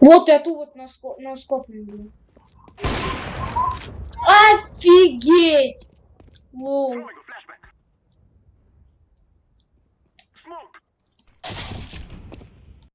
Вот эту вот на, скоп на. Офигеть! Лол.